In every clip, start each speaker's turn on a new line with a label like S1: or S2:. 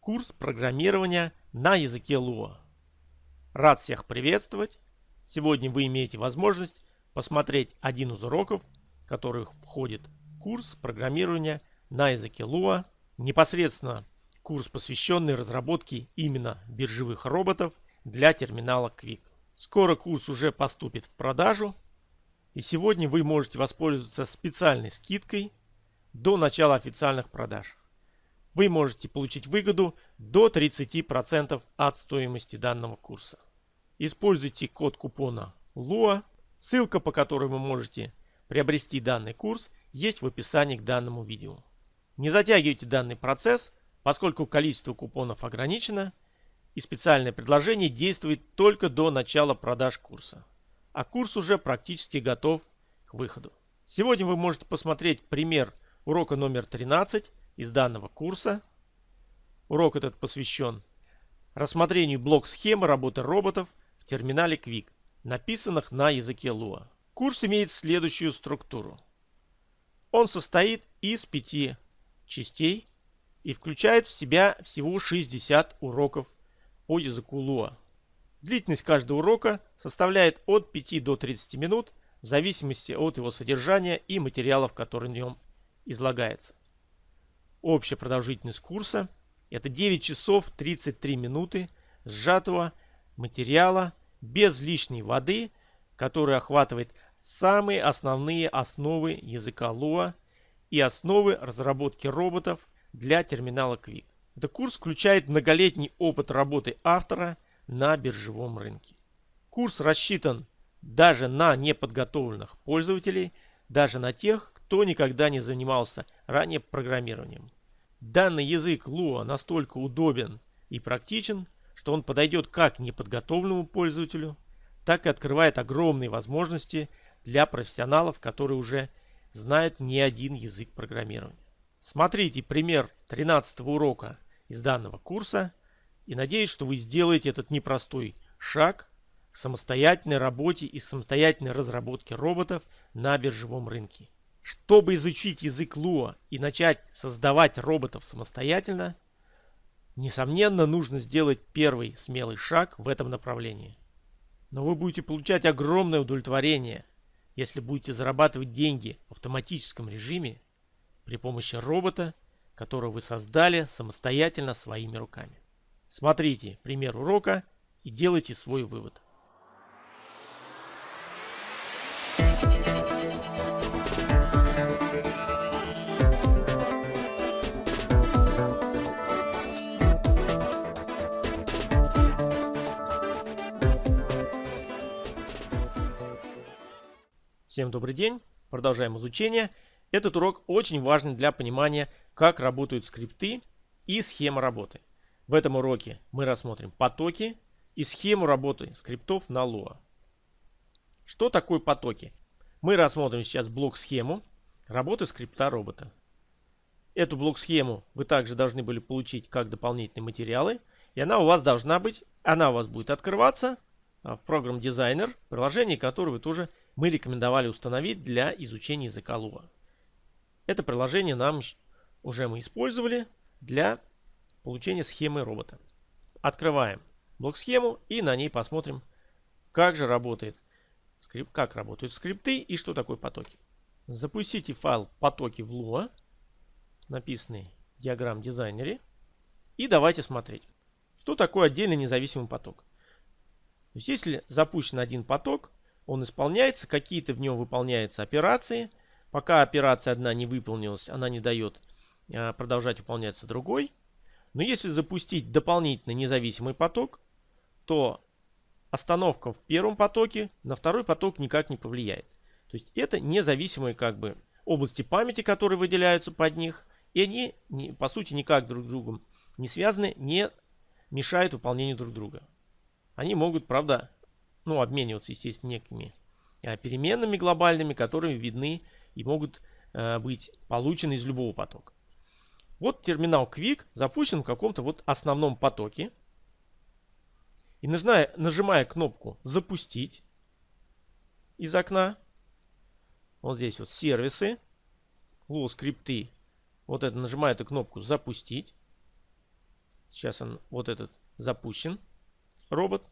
S1: курс программирования на языке Lua. Рад всех приветствовать. Сегодня вы имеете возможность посмотреть один из уроков, который входит в курс программирования на языке Lua. Непосредственно курс, посвященный разработке именно биржевых роботов для терминала Quick. Скоро курс уже поступит в продажу. И сегодня вы можете воспользоваться специальной скидкой до начала официальных продаж. Вы можете получить выгоду до 30% от стоимости данного курса. Используйте код купона LUA. Ссылка, по которой вы можете приобрести данный курс, есть в описании к данному видео. Не затягивайте данный процесс, поскольку количество купонов ограничено и специальное предложение действует только до начала продаж курса. А курс уже практически готов к выходу. Сегодня вы можете посмотреть пример урока номер 13 из данного курса. Урок этот посвящен рассмотрению блок-схемы работы роботов в терминале Quick, написанных на языке Lua. Курс имеет следующую структуру. Он состоит из пяти частей и включает в себя всего 60 уроков по языку Lua. Длительность каждого урока составляет от 5 до 30 минут в зависимости от его содержания и материалов, которые в нем излагается. Общая продолжительность курса – это 9 часов 33 минуты сжатого материала без лишней воды, который охватывает самые основные основы языка Lua и основы разработки роботов для терминала Quick. Этот курс включает многолетний опыт работы автора на биржевом рынке. Курс рассчитан даже на неподготовленных пользователей, даже на тех, кто никогда не занимался ранее программированием. Данный язык Lua настолько удобен и практичен, что он подойдет как неподготовленному пользователю, так и открывает огромные возможности для профессионалов, которые уже знают не один язык программирования. Смотрите пример 13 урока из данного курса и надеюсь, что вы сделаете этот непростой шаг к самостоятельной работе и самостоятельной разработке роботов на биржевом рынке. Чтобы изучить язык Lua и начать создавать роботов самостоятельно, несомненно, нужно сделать первый смелый шаг в этом направлении. Но вы будете получать огромное удовлетворение, если будете зарабатывать деньги в автоматическом режиме при помощи робота, которого вы создали самостоятельно своими руками. Смотрите пример урока и делайте свой вывод. Всем добрый день. Продолжаем изучение. Этот урок очень важен для понимания, как работают скрипты и схема работы. В этом уроке мы рассмотрим потоки и схему работы скриптов на Lua. Что такое потоки? Мы рассмотрим сейчас блок-схему работы скрипта робота. Эту блок-схему вы также должны были получить как дополнительные материалы. И она у вас должна быть, она у вас будет открываться а, в программ Designer, приложение, которое вы тоже мы рекомендовали установить для изучения языка Lua. Это приложение нам уже мы использовали для получения схемы робота. Открываем блок-схему и на ней посмотрим, как же работает скрипт, как работают скрипты и что такое потоки. Запустите файл потоки в Lua, написанный в диаграмм дизайнере, и давайте смотреть, что такое отдельный независимый поток. То есть, если запущен один поток, он исполняется, какие-то в нем выполняются операции. Пока операция одна не выполнилась, она не дает а, продолжать выполняться другой. Но если запустить дополнительный независимый поток, то остановка в первом потоке на второй поток никак не повлияет. То есть это независимые как бы области памяти, которые выделяются под них, и они по сути никак друг с другом не связаны, не мешают выполнению друг друга. Они могут, правда, ну, обмениваться, естественно, некими э, переменными глобальными, которые видны и могут э, быть получены из любого потока. Вот терминал Quick запущен в каком-то вот основном потоке. И нажимая, нажимая кнопку «Запустить» из окна, вот здесь вот сервисы, Low скрипты, вот это нажимаю эту кнопку «Запустить». сейчас он вот этот запущен, робот,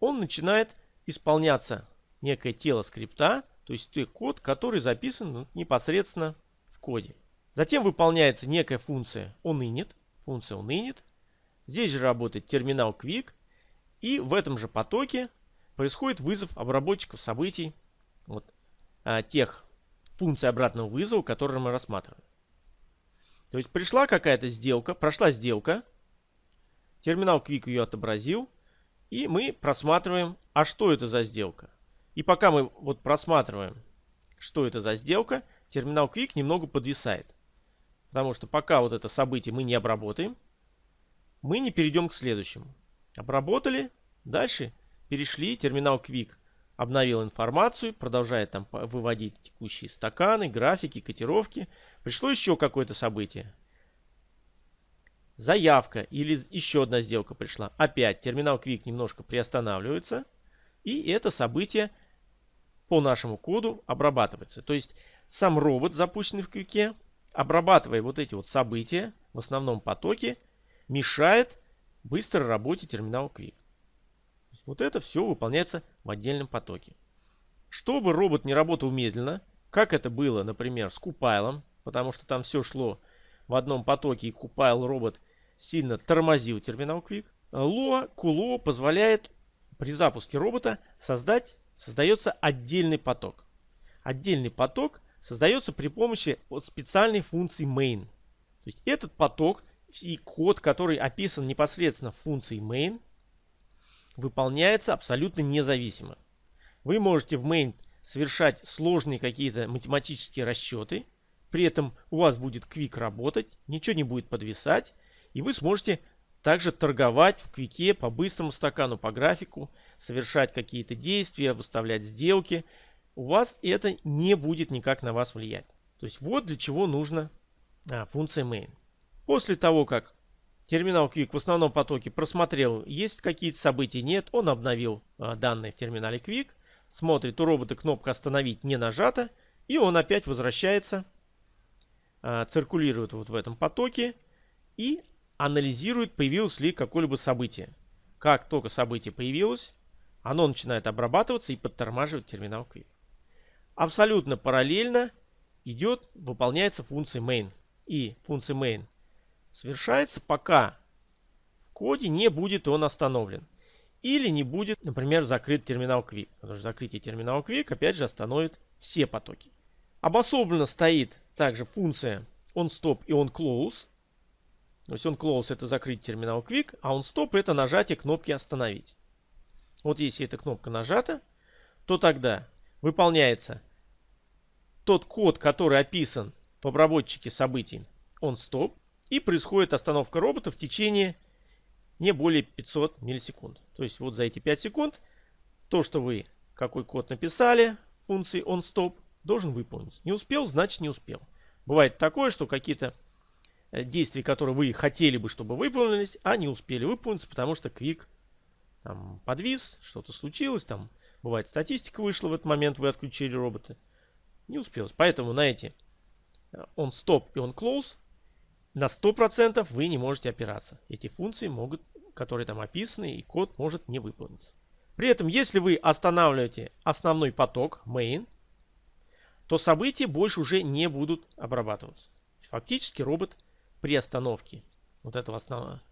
S1: он начинает исполняться некое тело скрипта, то есть той код, который записан непосредственно в коде. Затем выполняется некая функция onInit, функция onInit. Здесь же работает терминал Quick. И в этом же потоке происходит вызов обработчиков событий вот, а, тех функций обратного вызова, которые мы рассматриваем. То есть пришла какая-то сделка, прошла сделка, терминал Quick ее отобразил, и мы просматриваем, а что это за сделка. И пока мы вот просматриваем, что это за сделка, терминал Quick немного подвисает. Потому что пока вот это событие мы не обработаем, мы не перейдем к следующему. Обработали, дальше перешли, терминал Quick обновил информацию, продолжает там выводить текущие стаканы, графики, котировки. Пришло еще какое-то событие. Заявка или еще одна сделка пришла. Опять терминал Quick немножко приостанавливается. И это событие по нашему коду обрабатывается. То есть сам робот, запущенный в Quick, обрабатывая вот эти вот события в основном потоке, мешает быстрой работе терминала Quick. Вот это все выполняется в отдельном потоке. Чтобы робот не работал медленно, как это было, например, с Купайлом, потому что там все шло в одном потоке, и Купайл робот сильно тормозил терминал Quick, Lua Kulo позволяет при запуске робота создать, создается отдельный поток. Отдельный поток создается при помощи специальной функции main. То есть этот поток и код, который описан непосредственно в функции main, выполняется абсолютно независимо. Вы можете в main совершать сложные какие-то математические расчеты, при этом у вас будет quick работать, ничего не будет подвисать, и вы сможете также торговать в квике по быстрому стакану, по графику, совершать какие-то действия, выставлять сделки. У вас это не будет никак на вас влиять. То есть вот для чего нужна а, функция main. После того, как терминал Quick в основном потоке просмотрел, есть какие-то события, нет, он обновил а, данные в терминале Quick, смотрит, у робота кнопка «Остановить» не нажата, и он опять возвращается, а, циркулирует вот в этом потоке и анализирует, появилось ли какое-либо событие. Как только событие появилось, оно начинает обрабатываться и подтормаживать терминал Quick. Абсолютно параллельно идет, выполняется функция main. И функция main совершается, пока в коде не будет он остановлен. Или не будет, например, закрыт терминал Quick. Потому что закрытие терминала Quick опять же остановит все потоки. Обособленно стоит также функция onStop и onClose. То есть onClose это закрыть терминал Quick, а onStop это нажатие кнопки остановить. Вот если эта кнопка нажата, то тогда выполняется тот код, который описан в обработчике событий onStop, и происходит остановка робота в течение не более 500 миллисекунд. То есть вот за эти 5 секунд то, что вы какой код написали функции onStop, должен выполниться. Не успел, значит не успел. Бывает такое, что какие-то э, действия, которые вы хотели бы, чтобы выполнились, а не успели выполниться, потому что Quick там подвис, что-то случилось, там бывает статистика вышла в этот момент, вы отключили робота. Не успелось. Поэтому на эти on stop и on close на 100% вы не можете опираться. Эти функции могут, которые там описаны, и код может не выполниться. При этом, если вы останавливаете основной поток main, то события больше уже не будут обрабатываться. Фактически робот при остановке вот этого основного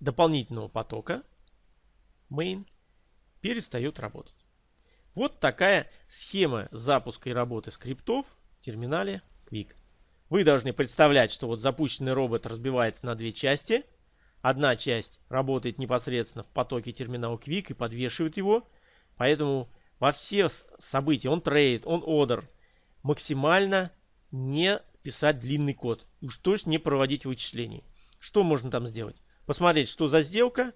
S1: дополнительного потока main перестает работать. Вот такая схема запуска и работы скриптов в терминале Quick. Вы должны представлять, что вот запущенный робот разбивается на две части. Одна часть работает непосредственно в потоке терминала Quick и подвешивает его. Поэтому во все события, он трейд, он ордер, максимально не писать длинный код. Уж точно не проводить вычислений. Что можно там сделать? Посмотреть, что за сделка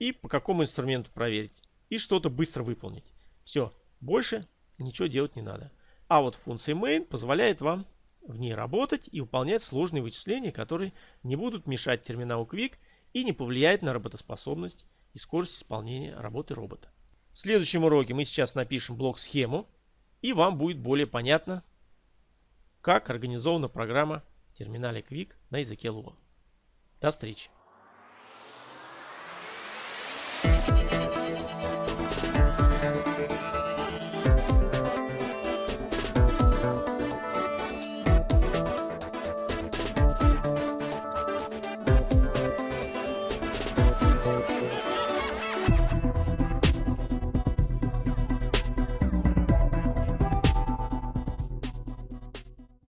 S1: и по какому инструменту проверить. И что-то быстро выполнить. Все, больше ничего делать не надо. А вот функция main позволяет вам в ней работать и выполнять сложные вычисления, которые не будут мешать терминалу Quick и не повлияют на работоспособность и скорость исполнения работы робота. В следующем уроке мы сейчас напишем блок-схему, и вам будет более понятно, как организована программа в терминале Quick на языке Lua. До встречи!